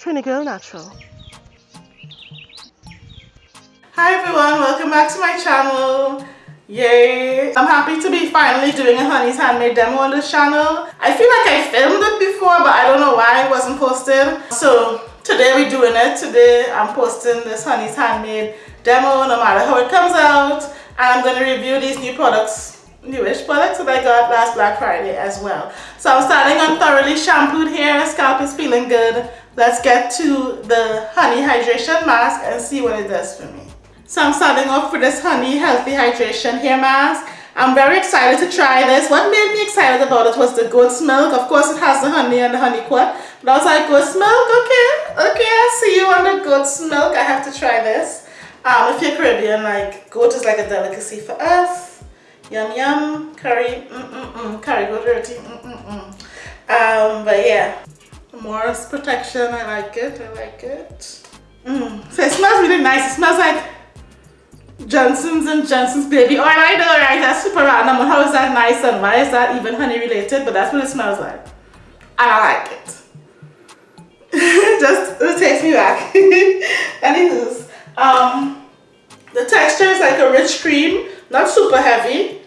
Trini go Natural. Hi everyone, welcome back to my channel. Yay! I'm happy to be finally doing a Honey's Handmade demo on this channel. I feel like I filmed it before but I don't know why it wasn't posted. So today we're doing it. Today I'm posting this Honey's Handmade demo no matter how it comes out. And I'm going to review these new products, newish products that I got last Black Friday as well. So I'm starting on thoroughly shampooed hair. Scalp is feeling good. Let's get to the Honey Hydration Mask and see what it does for me. So I'm starting off with this Honey Healthy Hydration Hair Mask. I'm very excited to try this. What made me excited about it was the goat's milk. Of course, it has the honey and the honeyquat. But I was like, goat's milk? Okay, okay, I see you on the goat's milk. I have to try this. Um, if you're Caribbean, like, goat is like a delicacy for us. Yum, yum. Curry, mm-mm-mm. Curry goat roti, mm-mm-mm. Um, but yeah, more protection. I like it. I like it. Mm. So it smells really nice. It smells like Johnson's and Johnson's baby oil. I know, right? That's super random. How is that nice and why is that even honey related? But that's what it smells like. And I like it. Just, it takes me back. Anywho's, um, the texture is like a rich cream. Not super heavy,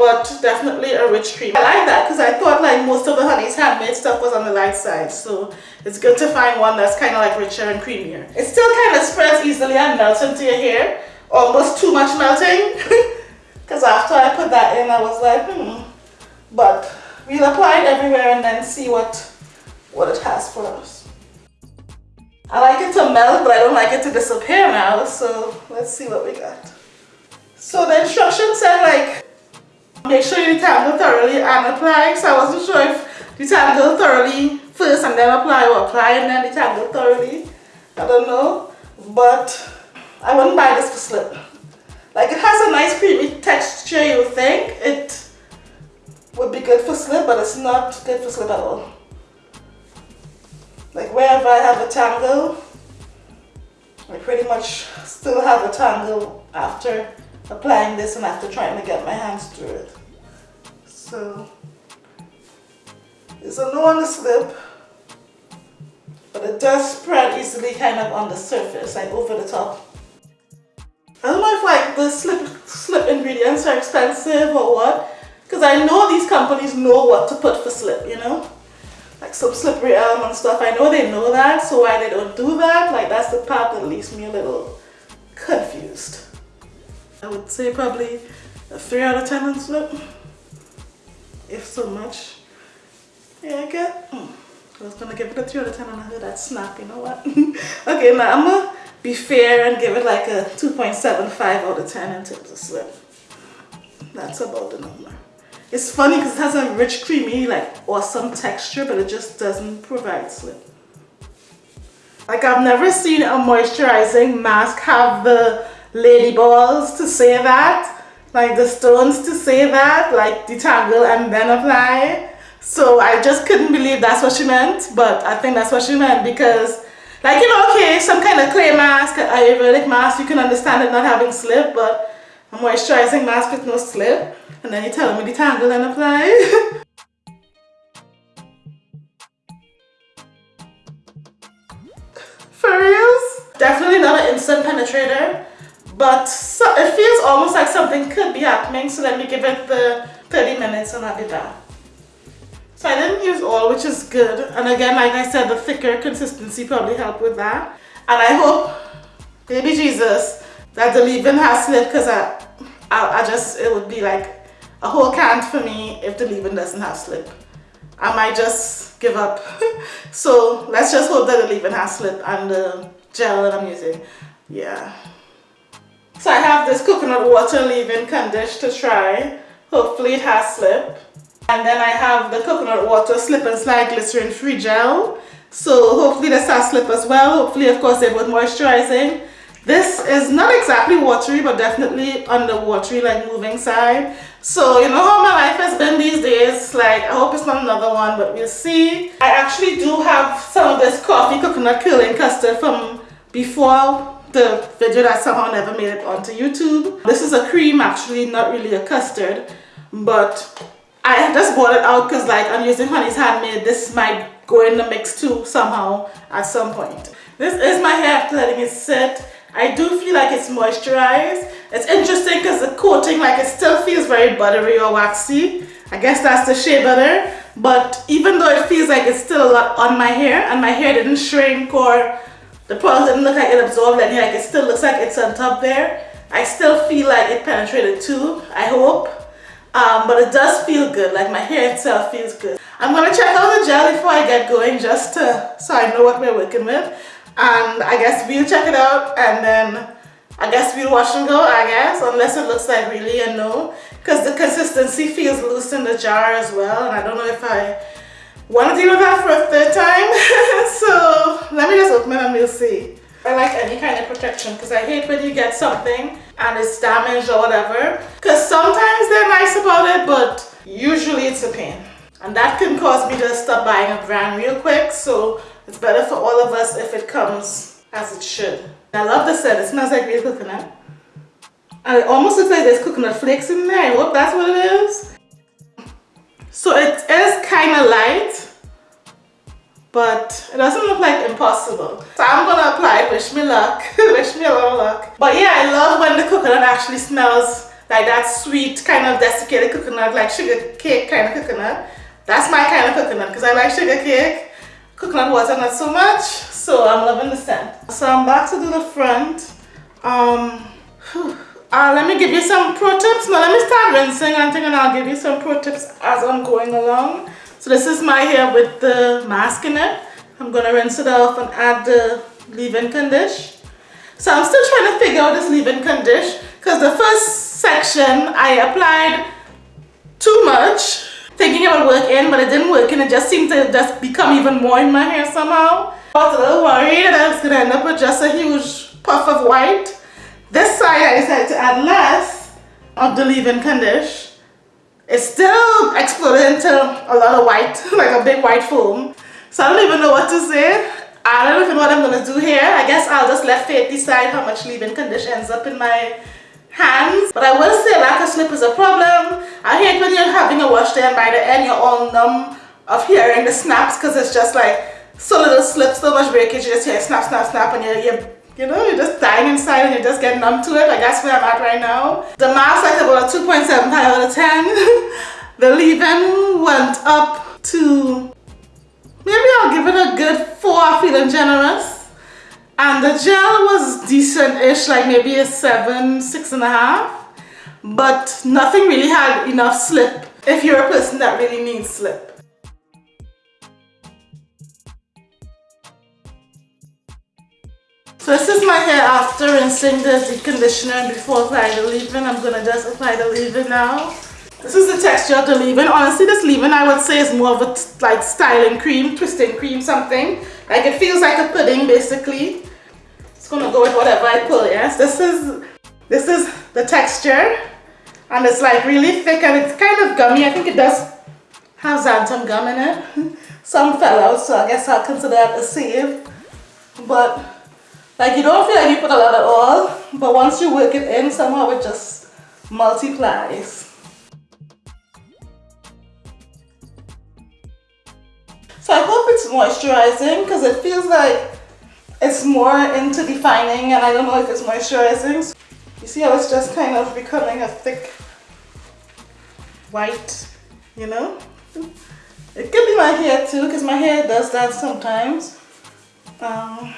but definitely a rich cream. I like that because I thought like most of the Honey's handmade stuff was on the light side. So it's good to find one that's kind of like richer and creamier. It still kind of spreads easily and melts into your hair almost too much melting because after I put that in I was like hmm but we'll apply it everywhere and then see what what it has for us I like it to melt but I don't like it to disappear now so let's see what we got so the instructions said like make sure you detangle thoroughly and apply so I wasn't sure if detangle thoroughly first and then apply or apply and then detangle thoroughly I don't know but I wouldn't buy this for slip. Like it has a nice creamy texture you think it would be good for slip but it's not good for slip at all. Like wherever I have a tangle, I pretty much still have a tangle after applying this and after trying to get my hands through it. So it's a no on the slip but it does spread easily kind of on the surface like over the top I don't know if like the slip, slip ingredients are expensive or what. Because I know these companies know what to put for slip, you know? Like some slippery elm and stuff. I know they know that, so why they don't do that, like that's the part that leaves me a little confused. I would say probably a 3 out of 10 on slip. If so much. Yeah, I get. Mm. I was gonna give it a 3 out of 10 and I heard that snap, you know what? okay, now I'm gonna be fair and give it like a 2.75 out of 10 in terms of slip. That's about the number. It's funny because it has a rich, creamy, like awesome texture, but it just doesn't provide slip. Like I've never seen a moisturizing mask have the lady balls to say that, like the stones to say that, like detangle and then apply. So I just couldn't believe that's what she meant, but I think that's what she meant because like, you know, okay, some kind of clay mask, Ayurvedic mask, you can understand it not having slip, but a moisturizing mask with no slip. And then you tell me detangle and apply. For reals? Definitely not an instant penetrator, but so, it feels almost like something could be happening, so let me give it the 30 minutes and I'll be back. So I didn't use all, which is good. And again, like I said, the thicker consistency probably helped with that. And I hope, baby Jesus, that the leave-in has slip because I, I, I just, it would be like a whole can for me if the leave-in doesn't have slip. I might just give up. so let's just hope that the leave-in has slip and the gel that I'm using. Yeah. So I have this coconut water leave-in condition to try. Hopefully it has slip. And then I have the coconut water slip and slide glycerin free gel. So hopefully this has slip as well. Hopefully of course they're both moisturizing. This is not exactly watery but definitely on the watery like moving side. So you know how my life has been these days. Like I hope it's not another one but we'll see. I actually do have some of this coffee coconut curling custard from before the video that somehow never made it onto YouTube. This is a cream actually not really a custard but I just bought it out because like I'm using Honey's Handmade. This might go in the mix too somehow at some point. This is my hair after letting it sit. I do feel like it's moisturized. It's interesting because the coating, like it still feels very buttery or waxy. I guess that's the shea butter. But even though it feels like it's still a lot on my hair and my hair didn't shrink or the product didn't look like it absorbed any, like it still looks like it's on top there. I still feel like it penetrated too, I hope. Um, but it does feel good, like my hair itself feels good. I'm gonna check out the gel before I get going just to, so I know what we're working with. And I guess we'll check it out and then I guess we'll wash and go, I guess, unless it looks like really a no. Because the consistency feels loose in the jar as well, and I don't know if I want to deal with that for a third time. so let me just open it and we'll see. I like any kind of protection because I hate when you get something and it's damaged or whatever. Because sometimes they're nice about it, but usually it's a pain. And that can cause me to stop buying a brand real quick. So it's better for all of us if it comes as it should. I love the scent. It smells like real coconut. And it almost looks like there's coconut flakes in there. I hope that's what it is. So it is kind of light, but it doesn't look like impossible. So I'm gonna apply it, wish me luck, wish me a lot of luck. But yeah, I love when the coconut actually smells like that sweet kind of desiccated coconut, like sugar cake kind of coconut. That's my kind of coconut because I like sugar cake. Coconut water not so much, so I'm loving the scent. So I'm back to do the front. Um, uh, let me give you some pro tips. Now let me start rinsing and thinking I'll give you some pro tips as I'm going along. So this is my hair with the mask in it. I'm going to rinse it off and add the leave-in condition. So I'm still trying to figure out this leave-in condition because the first section I applied too much thinking it would work in but it didn't work and it just seemed to just become even more in my hair somehow. I was a little worried that I was going to end up with just a huge puff of white this side I decided to add less of the leave-in condition. It still exploded into a lot of white, like a big white foam. So I don't even know what to say. I don't even know what I'm going to do here. I guess I'll just let fate decide how much leave-in condition ends up in my hands. But I will say lack of slip is a problem. I hate when you're having a wash day and by the end you're all numb of hearing the snaps because it's just like so little slip, so much breakage, you just hear snap, snap, snap and you're, you're you know, you're just dying inside and you just get numb to it. Like that's where I'm at right now. The mask like about a 2.75 out of 10. the leave-in went up to, maybe I'll give it a good 4 feeling generous. And the gel was decent-ish, like maybe a 7, six and a half. But nothing really had enough slip if you're a person that really needs slip. This is my hair after rinsing the conditioner before applying the leave-in. I'm going to just apply the leave-in now. This is the texture of the leave-in. Honestly, this leave-in I would say is more of a like styling cream, twisting cream, something. Like it feels like a pudding basically. It's going to go with whatever I pull, yes. This is, this is the texture. And it's like really thick and it's kind of gummy. I think it does have xanthan gum in it. Some fell out, so I guess I'll consider that a save. But like you don't feel like you put a lot at all, but once you work it in, somehow it just multiplies. So I hope it's moisturizing because it feels like it's more into defining and I don't know if it's moisturizing. You see how it's just kind of becoming a thick white, you know? It could be my hair too because my hair does that sometimes. Um,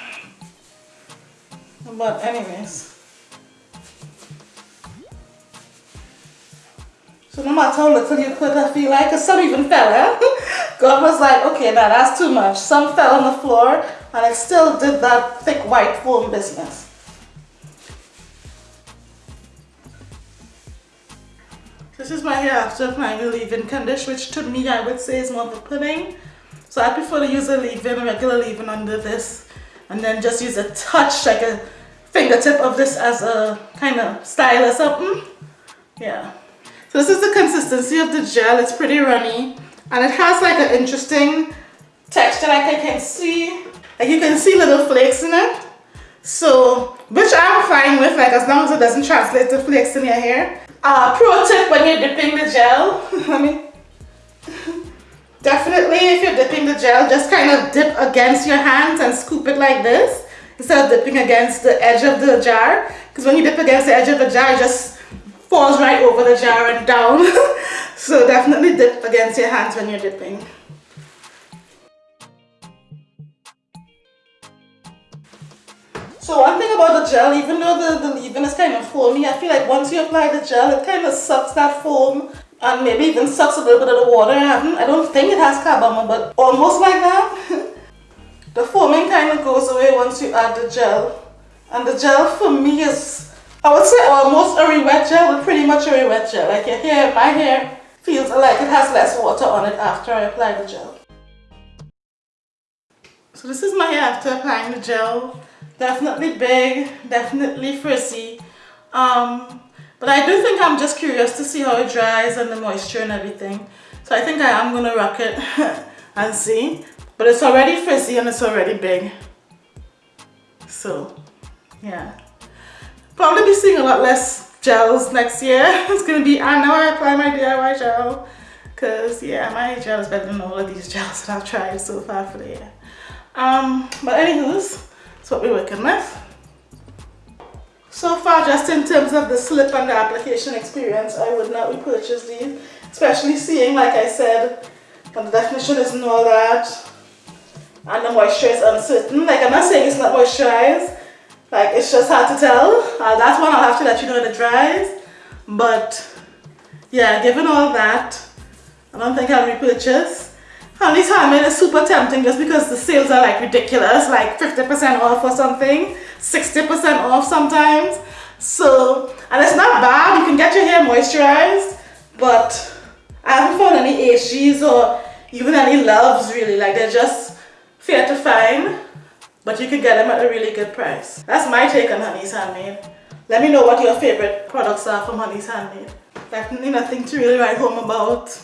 but anyways. So no matter how little you put, I feel like, cause some even fell, eh? God was like, okay, now that's too much. Some fell on the floor, and it still did that thick white foam business. This is my hair after applying the leave-in conditioner, which to me I would say is more of a pudding. So I prefer to use a leave-in, regular leave-in under this, and then just use a touch, like a fingertip of this as a kind of style or something. Yeah. So this is the consistency of the gel. It's pretty runny and it has like an interesting texture like I can see. Like you can see little flakes in it. So, which I'm fine with, like as long as it doesn't translate to flakes in your hair. Uh, pro tip when you're dipping the gel, let me, Definitely if you're dipping the gel, just kind of dip against your hands and scoop it like this instead of dipping against the edge of the jar. Because when you dip against the edge of the jar, it just falls right over the jar and down. so definitely dip against your hands when you're dipping. So one thing about the gel, even though the, the leave-in is kind of foamy, I feel like once you apply the gel, it kind of sucks that foam and maybe even sucks a little bit of the water. I, I don't think it has carbomer, but almost like that. the foaming kind of goes away once you add the gel. And the gel for me is, I would say almost a re-wet gel, but pretty much a re-wet gel. Like your hair, my hair feels like it has less water on it after I apply the gel. So this is my hair after applying the gel. Definitely big, definitely frizzy. Um, but I do think I'm just curious to see how it dries and the moisture and everything. So I think I am going to rock it and see. But it's already frizzy and it's already big. So, yeah. Probably be seeing a lot less gels next year. It's going to be, I know I apply my DIY gel. Because, yeah, my gel is better than all of these gels that I've tried so far for the year. Um, but anywho's, that's what we're working with. So far, just in terms of the slip and the application experience, I would not repurchase these, especially seeing, like I said, the definition isn't all that, and the moisture is uncertain. Like, I'm not saying it's not moisturized, like, it's just hard to tell. Uh, that's one I'll have to let you know when it dries, but yeah, given all that, I don't think I'll repurchase. Honey's Handmade is super tempting just because the sales are like ridiculous, like 50% off or something, 60% off sometimes. So, and it's not bad, you can get your hair moisturized, but I haven't found any HGs or even any loves really, like they're just fair to find, but you can get them at a really good price. That's my take on Honey's Handmade. Let me know what your favorite products are from Honey's Handmade. Definitely nothing to really write home about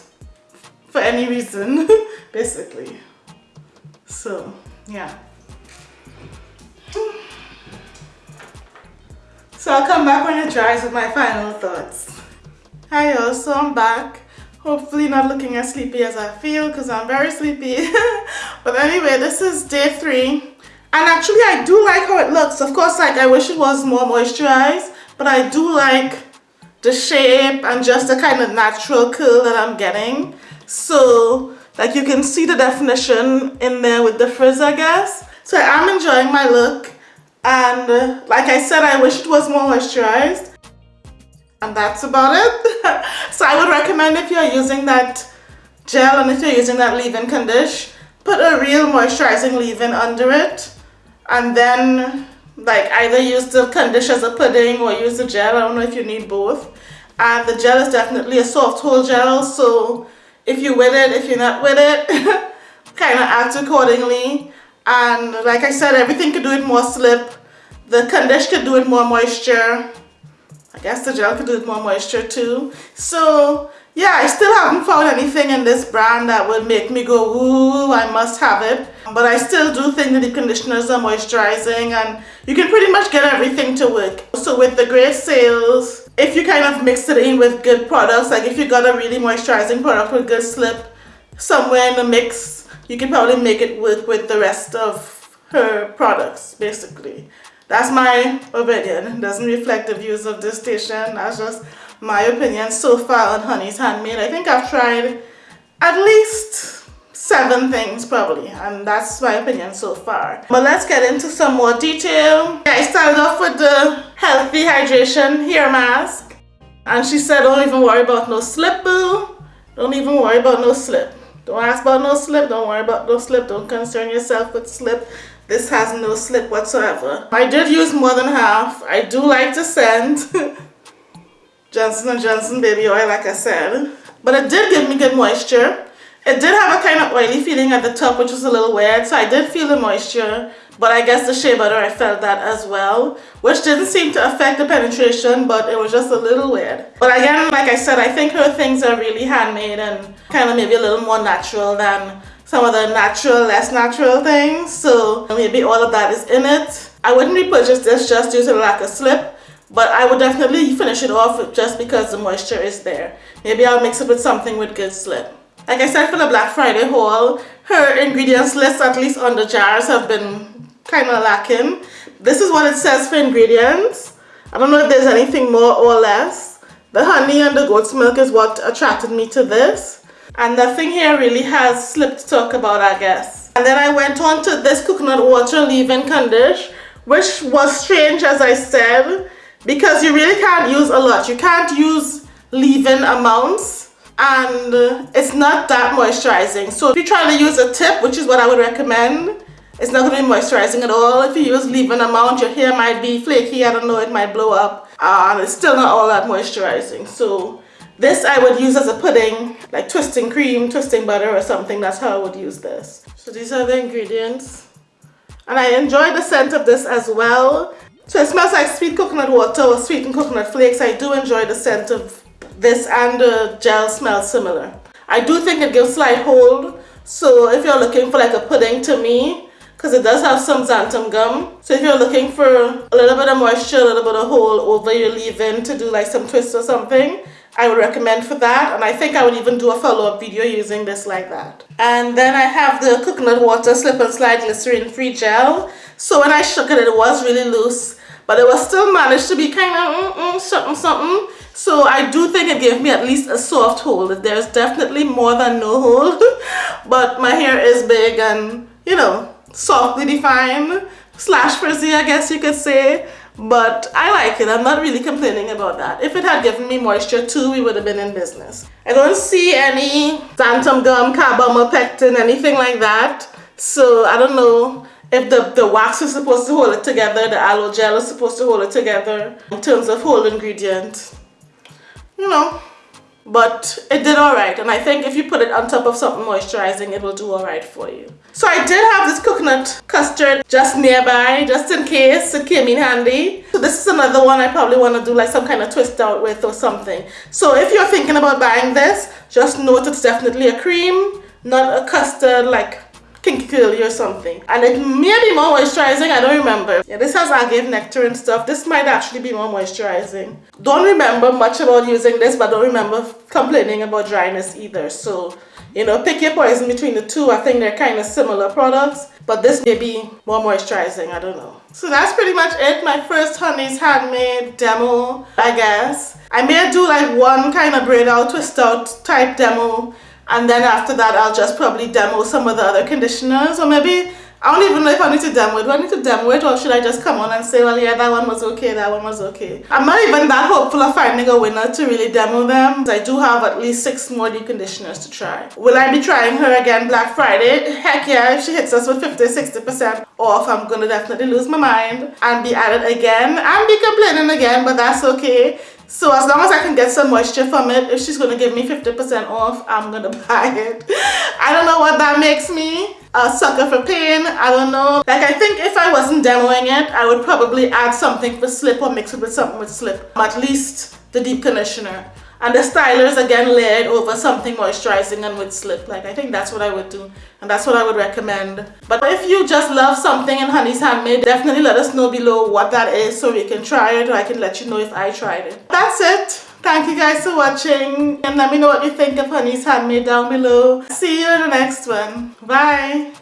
for any reason. basically. So, yeah. So I'll come back when it dries with my final thoughts. Hi y'all, so I'm back. Hopefully not looking as sleepy as I feel because I'm very sleepy. but anyway, this is day three. And actually I do like how it looks. Of course, like I wish it was more moisturized, but I do like the shape and just the kind of natural curl that I'm getting. So like you can see the definition in there with the frizz, I guess. So I'm enjoying my look. And like I said, I wish it was more moisturized. And that's about it. so I would recommend if you're using that gel and if you're using that leave-in condition, put a real moisturizing leave-in under it. And then like either use the condition as a pudding or use the gel. I don't know if you need both. And the gel is definitely a soft hold gel. So if you're with it, if you're not with it, kind of act accordingly. And like I said, everything could do it more slip. The conditioner could do it more moisture. I guess the gel could do it more moisture too. So yeah, I still haven't found anything in this brand that would make me go, ooh, I must have it. But I still do think that the conditioners are moisturizing and you can pretty much get everything to work. So with the great sales, if you kind of mix it in with good products, like if you got a really moisturizing product with good slip somewhere in the mix, you can probably make it work with the rest of her products, basically. That's my opinion. Doesn't reflect the views of this station. That's just my opinion. So far on Honey's Handmade. I think I've tried at least seven things probably and that's my opinion so far. But let's get into some more detail. Yeah, i started off with the healthy hydration hair mask and she said don't even worry about no slip boo. Don't even worry about no slip. Don't ask about no slip. Don't worry about no slip. Don't concern yourself with slip this has no slip whatsoever. I did use more than half. I do like the scent johnson & johnson baby oil like i said. But it did give me good moisture. It did have a kind of oily feeling at the top, which was a little weird. So I did feel the moisture, but I guess the shea butter, I felt that as well, which didn't seem to affect the penetration, but it was just a little weird. But again, like I said, I think her things are really handmade and kind of maybe a little more natural than some of the natural, less natural things. So maybe all of that is in it. I wouldn't repurchase this just due to the lack of slip, but I would definitely finish it off just because the moisture is there. Maybe I'll mix it with something with good slip. Like I said for the Black Friday haul, her ingredients list, at least on the jars, have been kind of lacking. This is what it says for ingredients. I don't know if there's anything more or less. The honey and the goat's milk is what attracted me to this. And nothing here really has slipped to talk about, I guess. And then I went on to this coconut water leave-in condition, which was strange, as I said, because you really can't use a lot. You can't use leave-in amounts and it's not that moisturizing. So if you're trying to use a tip, which is what I would recommend, it's not going to be moisturizing at all. If you use leave-in amount, your hair might be flaky, I don't know, it might blow up. Uh, and it's still not all that moisturizing. So this I would use as a pudding, like twisting cream, twisting butter or something. That's how I would use this. So these are the ingredients. And I enjoy the scent of this as well. So it smells like sweet coconut water or sweetened coconut flakes. I do enjoy the scent of this and the gel smell similar. I do think it gives slight hold. So if you're looking for like a pudding to me, because it does have some xanthan gum. So if you're looking for a little bit of moisture, a little bit of hold over your leave-in to do like some twist or something, I would recommend for that. And I think I would even do a follow-up video using this like that. And then I have the coconut water slip and slide glycerin free gel. So when I shook it, it was really loose, but it was still managed to be kind of mm -mm, something, something. So I do think it gave me at least a soft hold. There's definitely more than no hold. but my hair is big and, you know, softly defined. Slash frizzy, I guess you could say. But I like it. I'm not really complaining about that. If it had given me moisture too, we would have been in business. I don't see any xanthan gum, carbomer pectin, anything like that. So I don't know if the, the wax is supposed to hold it together, the aloe gel is supposed to hold it together in terms of whole ingredient you know but it did all right and I think if you put it on top of something moisturizing it will do all right for you so I did have this coconut custard just nearby just in case it came in handy. So this is another one I probably want to do like some kind of twist out with or something. So if you're thinking about buying this just note it's definitely a cream not a custard like kinky curly or something. And it may be more moisturizing I don't remember. Yeah this has agave nectar and stuff. This might actually be more moisturizing. Don't remember much about using this but don't remember complaining about dryness either. So you know pick your poison between the two I think they're kind of similar products but this may be more moisturizing I don't know. So that's pretty much it. My first honey's handmade demo I guess. I may do like one kind of braid out twist out type demo and then after that I'll just probably demo some of the other conditioners or maybe I don't even know if I need to demo it. Do I need to demo it or should I just come on and say, well, yeah, that one was okay, that one was okay. I'm not even that hopeful of finding a winner to really demo them. I do have at least six more deep conditioners to try. Will I be trying her again Black Friday? Heck yeah, if she hits us with 50-60% off, I'm to definitely lose my mind and be at it again and be complaining again, but that's okay. So as long as I can get some moisture from it, if she's to give me 50% off, I'm to buy it. I don't know what that makes me. A sucker for pain. I don't know. Like I think if I wasn't demoing it, I would probably add something for slip or mix it with something with slip. At least the deep conditioner and the stylers again layered over something moisturizing and with slip like I think that's what I would do and that's what I would recommend but if you just love something in Honey's Handmade definitely let us know below what that is so we can try it or I can let you know if I tried it that's it thank you guys for watching and let me know what you think of Honey's Handmade down below. See you in the next one. Bye